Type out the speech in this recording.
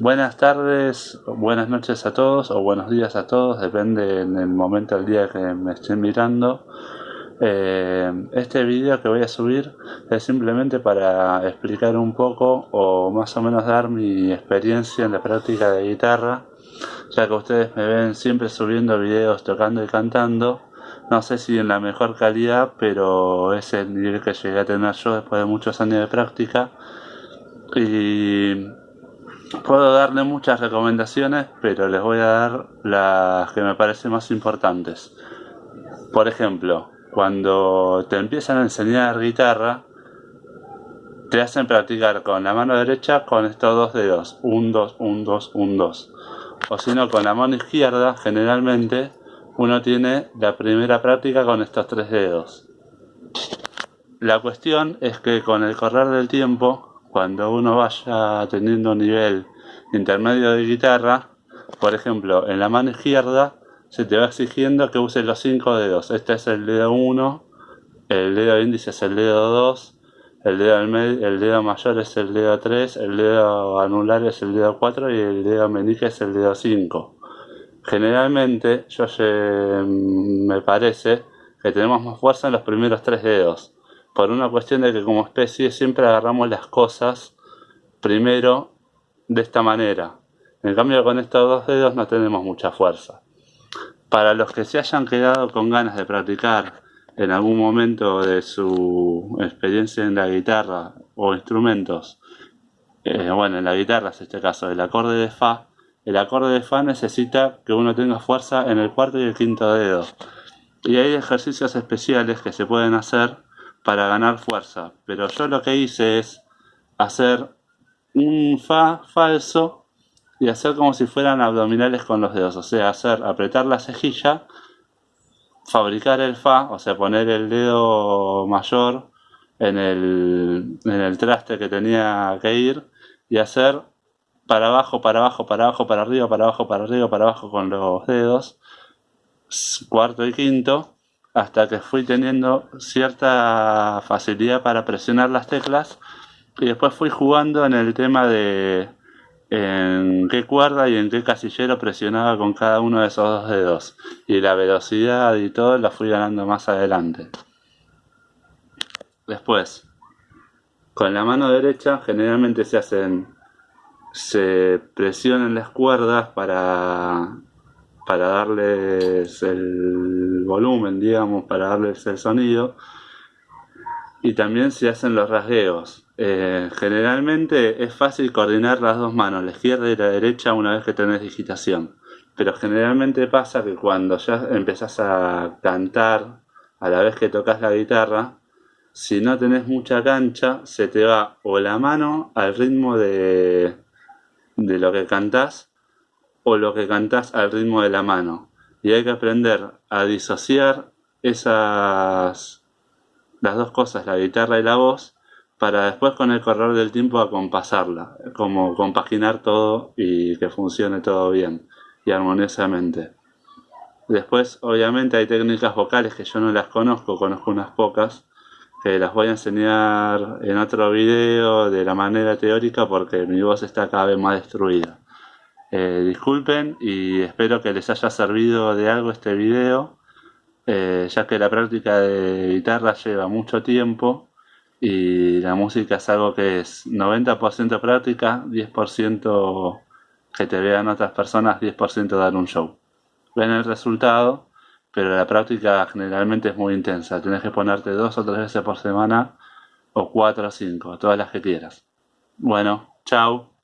Buenas tardes, buenas noches a todos o buenos días a todos, depende en el momento del día que me estén mirando. Eh, este vídeo que voy a subir es simplemente para explicar un poco o más o menos dar mi experiencia en la práctica de guitarra, ya que ustedes me ven siempre subiendo videos tocando y cantando. No sé si en la mejor calidad, pero es el nivel que llegué a tener yo después de muchos años de práctica. Y puedo darle muchas recomendaciones, pero les voy a dar las que me parecen más importantes. Por ejemplo, cuando te empiezan a enseñar guitarra, te hacen practicar con la mano derecha con estos dos dedos, un, dos, un, dos, un, dos. O si no, con la mano izquierda, generalmente, uno tiene la primera práctica con estos tres dedos. La cuestión es que con el correr del tiempo, cuando uno vaya teniendo un nivel intermedio de guitarra, por ejemplo, en la mano izquierda se te va exigiendo que uses los cinco dedos. Este es el dedo 1, el dedo índice es el dedo 2, el dedo, el dedo mayor es el dedo 3, el dedo anular es el dedo 4 y el dedo meñique es el dedo 5. Generalmente, yo me parece que tenemos más fuerza en los primeros tres dedos, por una cuestión de que como especie siempre agarramos las cosas primero de esta manera. En cambio con estos dos dedos no tenemos mucha fuerza. Para los que se hayan quedado con ganas de practicar en algún momento de su experiencia en la guitarra o instrumentos, eh, bueno, en la guitarra es este caso, el acorde de Fa, el acorde de Fa necesita que uno tenga fuerza en el cuarto y el quinto dedo. Y hay ejercicios especiales que se pueden hacer para ganar fuerza, pero yo lo que hice es hacer un Fa falso y hacer como si fueran abdominales con los dedos, o sea, hacer apretar la cejilla, fabricar el Fa, o sea, poner el dedo mayor en el, en el traste que tenía que ir y hacer para abajo, para abajo, para abajo, para arriba, para abajo, para arriba, para abajo con los dedos, cuarto y quinto, hasta que fui teniendo cierta facilidad para presionar las teclas y después fui jugando en el tema de en qué cuerda y en qué casillero presionaba con cada uno de esos dos dedos. Y la velocidad y todo la fui ganando más adelante. Después, con la mano derecha generalmente se hacen se presionan las cuerdas para para darles el volumen, digamos, para darles el sonido y también se hacen los rasgueos. Eh, generalmente es fácil coordinar las dos manos, la izquierda y la derecha, una vez que tenés digitación. Pero generalmente pasa que cuando ya empezás a cantar a la vez que tocas la guitarra, si no tenés mucha cancha, se te va o la mano al ritmo de, de lo que cantás o lo que cantás al ritmo de la mano. Y hay que aprender a disociar esas las dos cosas, la guitarra y la voz, para después con el correr del tiempo acompasarla, como compaginar todo y que funcione todo bien y armoniosamente. Después, obviamente, hay técnicas vocales que yo no las conozco, conozco unas pocas, que las voy a enseñar en otro video de la manera teórica porque mi voz está cada vez más destruida. Eh, disculpen y espero que les haya servido de algo este video eh, ya que la práctica de guitarra lleva mucho tiempo y la música es algo que es 90% práctica, 10% que te vean otras personas, 10% dar un show. Ven el resultado, pero la práctica generalmente es muy intensa. Tienes que ponerte dos o tres veces por semana, o cuatro o cinco, todas las que quieras. Bueno, chao.